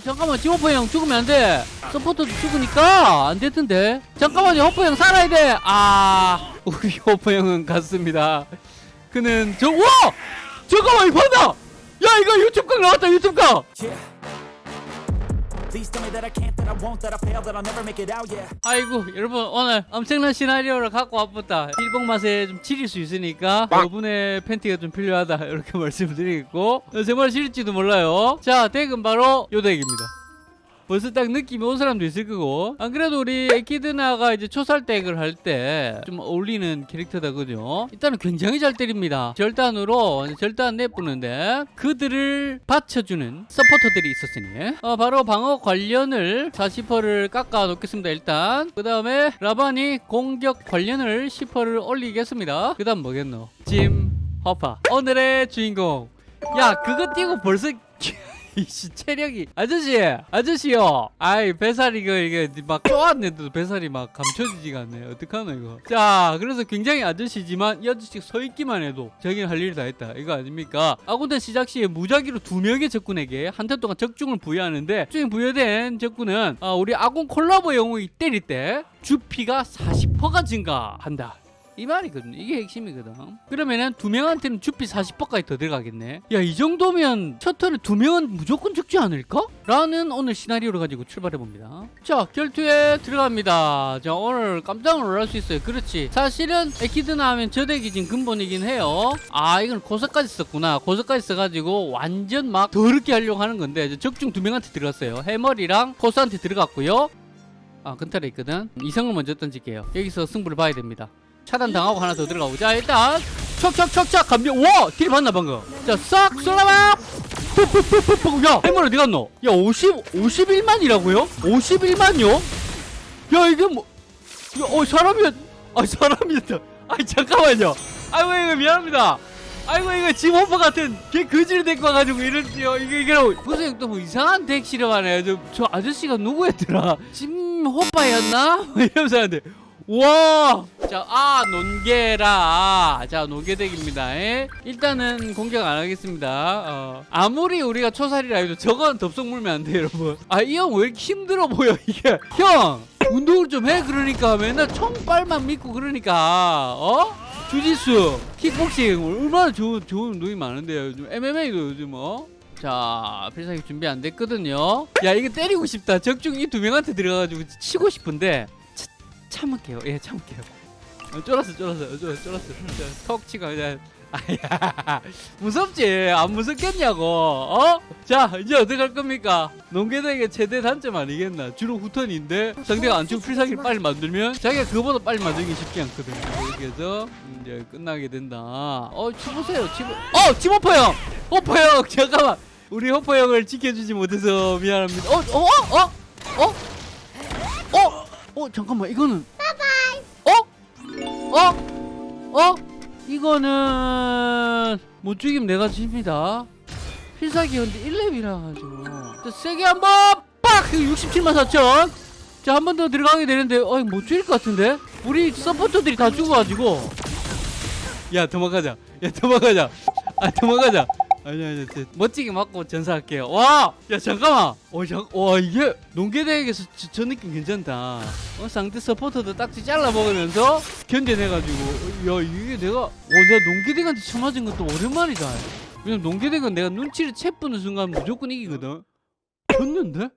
어 잠깐만 지호퍼 형 죽으면 안돼. 서포터도 죽으니까 안 됐던데. 잠깐만요 호퍼 형 살아야 돼아 우리 호퍼 형은 갔습니다. 그는 저 와! 잠깐만 이거 봤다 야 이거 유튜브 각 나왔다 유튜브 각 아이고 여러분 오늘 엄청난 시나리오를 갖고 왔다. 일본 맛에 좀 지릴 수 있으니까 여러분의 팬티가 좀 필요하다 이렇게 말씀드리겠고 어, 정말 지릴지도 몰라요. 자 덱은 바로 요 덱입니다 벌써 딱 느낌이 온 사람도 있을 거고. 안 그래도 우리 에키드나가 이제 초살 덱을 할 때 좀 어울리는 캐릭터다 그죠 일단은 굉장히 잘 때립니다. 절단으로 절단 내뿌는데 그들을 받쳐주는 서포터들이 있었으니. 어, 바로 방어 관련을 40%를 깎아 놓겠습니다 일단. 그 다음에 라반이 공격 관련을 10%를 올리겠습니다. 그 다음 뭐겠노? 짐 허파. 오늘의 주인공. 야 그거 띄고 벌써 이씨 체력이. 아저씨 아저씨요. 아이 배살이 이거 이게 막 쪼았는데도 배살이 막 감춰지지가 않네. 어떡하노 이거. 자 그래서 굉장히 아저씨지만 이 아저씨 서 있기만 해도 자기는 할 일 다 했다. 이거 아닙니까? 아군대 시작 시에 무작위로 두 명의 적군에게 한테 동안 적중을 부여하는데 적중 부여된 적군은 아, 우리 아군 콜라보 영웅이 때릴 때 주피가 40%가 증가한다 이 말이거든. 이게 핵심이거든. 그러면은 두 명한테는 주피 40%까지 더 들어가겠네. 야, 이 정도면 첫 턴에 두 명은 무조건 죽지 않을까? 라는 오늘 시나리오를 가지고 출발해 봅니다. 자, 결투에 들어갑니다. 자, 오늘 깜짝 놀랄 수 있어요. 그렇지. 사실은 에키드나 하면 저 덱이 지금 근본이긴 해요. 아, 이건 고석까지 썼구나. 고석까지 써가지고 완전 막 더럽게 하려고 하는 건데 적중 두 명한테 들어갔어요. 해머리랑 코스한테 들어갔고요. 아, 근탈에 있거든. 이성을 먼저 던질게요. 여기서 승부를 봐야 됩니다. 차단 당하고 하나 더 들어가고 자 일단 척척척척 감면 와딜 봤나 방금. 자싹 쏠라봐. 야 해물 어디 갔노? 야 50, 51만이라고요? 51만요? 야 이게 뭐 야, 어 사람이야 아 사람이었다. 아이 잠깐만요. 아이고 이거 미안합니다. 아이고 이거 지모퍼 같은 개 거지를 데리고 와가지고 이런지요. 이게 이게 무슨 또 뭐 이상한 덱 실험하네. 저, 저 아저씨가 누구였더라? 심호빠였나? 이러면서 하는데 와! 자, 아, 논개라. 자, 논개덱입니다. 에? 일단은 공격 안 하겠습니다. 어. 아무리 우리가 초살이라 해도 저건 덥석 물면 안 돼요, 여러분. 아, 이 형 왜 이렇게 힘들어 보여, 이게. 형! 운동을 좀 해, 그러니까. 맨날 총빨만 믿고 그러니까. 어? 주짓수, 킥복싱. 얼마나 좋은, 좋은 운동이 많은데요. 요즘 MMA도 요즘 어? 자, 필살기 준비 안 됐거든요. 야, 이거 때리고 싶다. 적중 이 두 명한테 들어가가지고 치고 싶은데. 참을게요. 예, 참을게요. 어, 쫄았어, 쫄았어, 어, 쫄았어, 턱 치고 그냥. 무섭지? 안 무섭겠냐고, 어? 자, 이제 어떻게 할 겁니까? 농계대의 최대 단점 아니겠나? 주로 후턴인데 상대가 안 치고 필살기를 빨리 만들면 자기가 그거보다 빨리 만들기 쉽지 않거든요. 이렇게 해서 이제 끝나게 된다. 어, 치보세요, 치보. 어, 치모퍼 형! 호퍼 형, 잠깐만. 우리 호퍼 형을 지켜주지 못해서 미안합니다. 어, 어, 어, 어, 어, 어, 어, 잠깐만, 이거는. 어? 어? 어? 이거는 못 죽이면 내가 집니다. 필살기 현재 1렙이라 가지고. 자, 세게 한번 빡! 67만 4천. 자, 한 번 더 들어가게 되는데 어이 못 죽일 것 같은데? 우리 서포터들이 다 죽어가지고. 야, 도망가자. 야, 도망가자. 아, 도망가자. 아니 아니 저, 멋지게 맞고 전사할게요. 와, 야 잠깐만. 어, 자, 와 이게 농계대에서 저, 저 느낌 괜찮다. 어, 상대 서포터도 딱지 잘라 먹으면서 견뎌내가지고, 야 이게 내가, 어, 내가 농계대한테 쳐맞은 것도 오랜만이다. 왜냐면 농계대가 내가 눈치를 채 뿌는 순간 무조건 이기거든. 졌는데?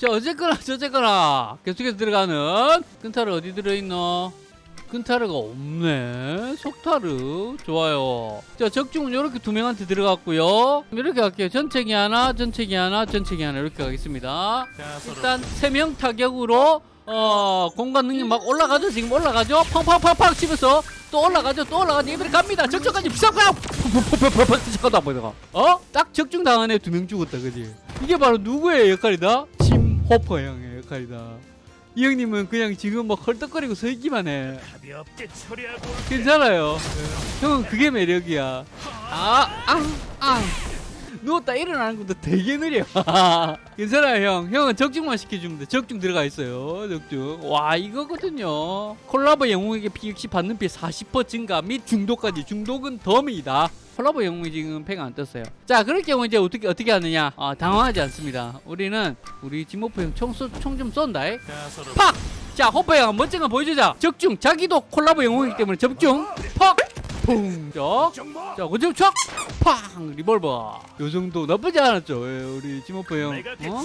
자 어쨌거나 저쨌거나 계속해서 들어가는 끈타르 어디 들어있노? 끈타르가 없네. 속타르. 좋아요. 자 적중은 이렇게 두 명한테 들어갔고요. 이렇게 갈게요. 전체기 하나 전체기 하나 전체기 하나 이렇게 가겠습니다. 일단 세 명 타격으로 어 공간 능력 막 올라가죠? 지금 올라가죠? 팡팡팡팡 치면서 또 올라가죠? 또 올라가죠? 이번에 갑니다. 적중까지 팍팍 팍팍팍팍 잠깐만 보다가. 어? 딱 적중 당한 애 두 명 죽었다 그지? 이게 바로 누구의 역할이다? 심호퍼 형의 역할이다 이 형님은 그냥 지금 막 헐떡거리고 서 있기만 해. 괜찮아요. 형은 그게 매력이야. 아, 아, 아. 누웠다 일어나는 것도 되게 느려. 괜찮아요, 형. 형은 적중만 시켜주면 돼. 적중 들어가 있어요. 적중. 와, 이거거든요. 콜라보 영웅에게 피 역시 받는 피 40% 증가 및 중독까지. 중독은 덤이다. 콜라보 영웅이 지금 패가 안 떴어요. 자, 그럴 경우 이제 어떻게 어떻게 하느냐? 아, 당황하지 않습니다. 우리는 우리 지모프 형총총좀 쏜다. 팍! 자, 호빠 형 멋진 거 보여주자. 적중. 자기도 콜라보 영웅이기 때문에 접중. 팍! 퐁! 자, 자? 촥! 팡! 리볼버. 요 정도 나쁘지 않았죠? 예, 우리 지모프 형. 어?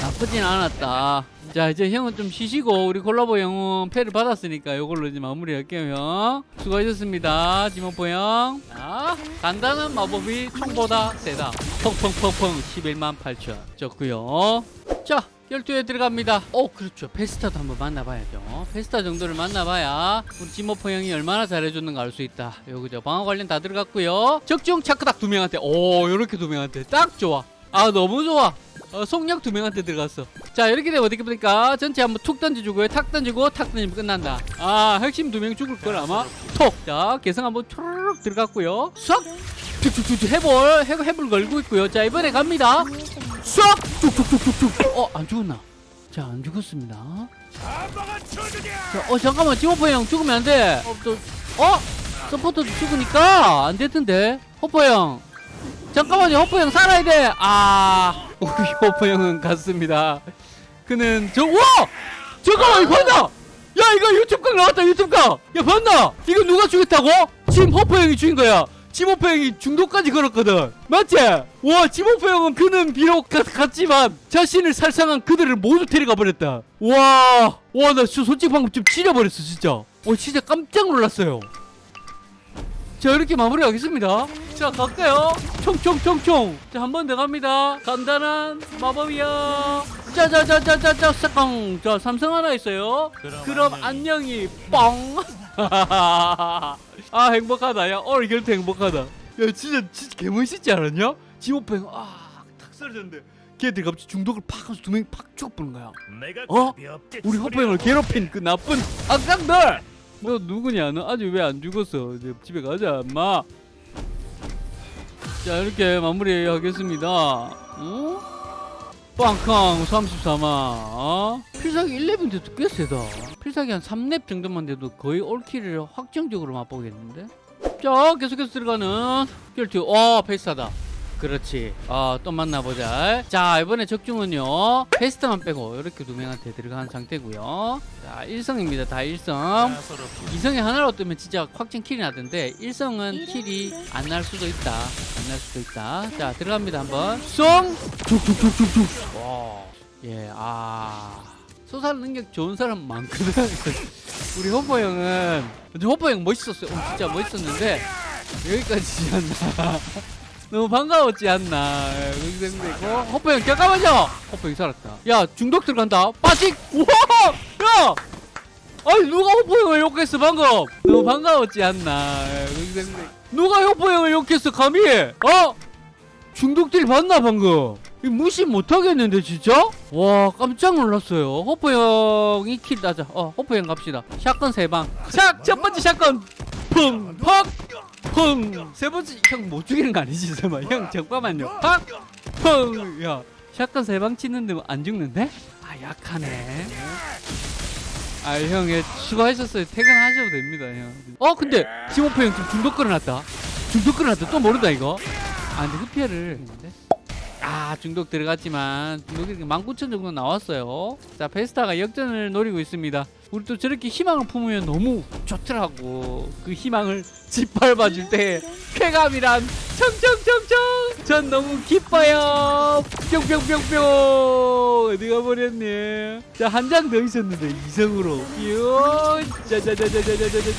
나쁘진 않았다. 자, 이제 형은 좀 쉬시고 우리 콜라보 영웅 패를 받았으니까 이걸로 이제 마무리할게요, 형. 수고하셨습니다, 지모프 형. 자, 간단한 마법이 총보다 세다. 펑펑펑펑 11만 8천. 좋고요. 자, 12회 들어갑니다. 어, 그렇죠. 페스타도 한번 만나봐야죠. 페스타 정도를 만나봐야 우리 지모프 형이 얼마나 잘해줬는가 알 수 있다. 요, 그죠. 방어 관련 다 들어갔고요. 적중 차크닥 두 명한테. 오, 요렇게 두 명한테. 딱 좋아. 아, 너무 좋아. 어, 속력 두 명한테 들어갔어. 자, 이렇게 되면 어떻게 보니까 전체 한번 툭 던져주고요. 탁 던지고 탁 던지면 끝난다. 아, 핵심 두 명 죽을 걸 아마. 톡. 자, 개성 한번 초르륵 들어갔고요. 싹. 툭툭툭툭 해볼. 해, 해볼 걸고 있고요. 자, 이번에 갑니다. 싹. 툭툭툭툭툭. 어, 안 죽었나? 자, 안 죽었습니다. 자, 어, 잠깐만. 지호퍼 형 죽으면 안 돼. 어, 또, 어? 서포터도 죽으니까 안 됐던데. 호퍼 형. 잠깐만요. 호퍼 형 살아야 돼. 아. 우리 호퍼 형은 갔습니다. 그는 저, 와! 잠깐만, 이거 봤나? 야, 이거 유튜브 각 나왔다, 유튜브 각! 야, 봤나? 이거 누가 죽였다고? 지금 호퍼 형이 죽인 거야. 지호퍼 형이 중독까지 걸었거든. 맞지? 와, 지호퍼 형은 그는 비록 갔, 갔지만 자신을 살상한 그들을 모두 데려가 버렸다. 와, 와, 나저 솔직히 방금 좀 지려버렸어, 진짜. 와, 진짜 깜짝 놀랐어요. 자 이렇게 마무리하겠습니다 자 갈까요 총총총총 자 한 번 더 갑니다 간단한 마법이야 짜자자자자자 사깡 자 삼성 하나 있어요 그럼 안녕히 뻥 아 행복하다. 야 오늘 결투 행복하다. 야 진짜 진짜 개멋있지 않았냐? 지오팽 아탁 쓰러졌는데 걔들 갑자기 중독을 팍 하면서 두 명이 팍 죽어버린 거야. 어? 우리 형을 괴롭힌 그 나쁜 악당들! 너 누구냐 너 아직 왜 안 죽었어? 이제 집에 가자 엄마. 자 이렇게 마무리하겠습니다. 어? 빵캉 34만 어? 필살기 11 돼도 꽤 세다. 필살기 한 3렙 정도만 돼도 거의 올킬을 확정적으로 맛보겠는데. 자 계속해서 들어가는 결투. 와 페이스하다 그렇지. 어, 또 만나보자. 자 이번에 적중은요 페스트만 빼고 이렇게 두 명한테 들어간 상태고요. 자 1성입니다 다 1성. 가소롭게. 2성이 하나로 뜨면 진짜 확정 킬이 나던데 1성은 킬이 안 날 수도 있다. 안 날 수도 있다. 자 들어갑니다 한번. 쏨 툭툭툭툭툭 와예아. 소살 능력 좋은 사람 많거든 우리 호퍼 형은 근데 호퍼 형 멋있었어요. 어, 진짜 멋있었는데 여기까지지 않나 너무 반가웠지 않나 생각되고 호퍼 형 잠깐만요? 호퍼 형 살았다. 야 중독 들어간다. 빠직 우와! 야! 아니 누가 호퍼 형을 욕했어 방금? 너무 반가웠지 않나 생각되고 누가 호퍼 형을 욕했어 감히? 어? 중독들 봤나 방금? 이 무시 못하겠는데 진짜? 와 깜짝 놀랐어요. 호퍼 형이 kill 따자. 어 호퍼 형 갑시다. shotgun 세방 샷 첫 번째 shotgun! 펑팍 펑 세 번째 형 못 죽이는 거 아니지? 설마. 형 잠깐만요. 팍 펑 야 shotgun 세 방 치는데 뭐안 죽는데? 아 약하네. 아형 예, 수고하셨어요. 퇴근하셔도 됩니다 형어 근데 지모프 형 지금 중독 끌어놨다. 중독 끌어놨다. 또 모른다 이거. 아 근데 흡혈을. 아 중독 들어갔지만 중독이 19,000 정도 나왔어요. 자 페스타가 역전을 노리고 있습니다 우리 또 저렇게 희망을 품으면 너무 좋더라고 그 희망을 짓밟아줄 때 쾌감이란 청청청청 전 너무 기뻐요 뿅뿅뿅뿅 어디가 버렸네 자 한 장 더 있었는데 이성으로 요 짜자자자자자자자자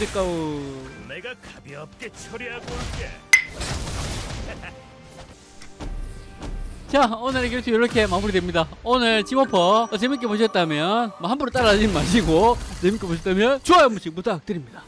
내가 가볍게 처리하고 올게. 자 오늘의 결투 이렇게 마무리됩니다. 오늘 지모퍼 재밌게 보셨다면 뭐 함부로 따라하지 마시고 재밌게 보셨다면 좋아요 한 번씩 부탁드립니다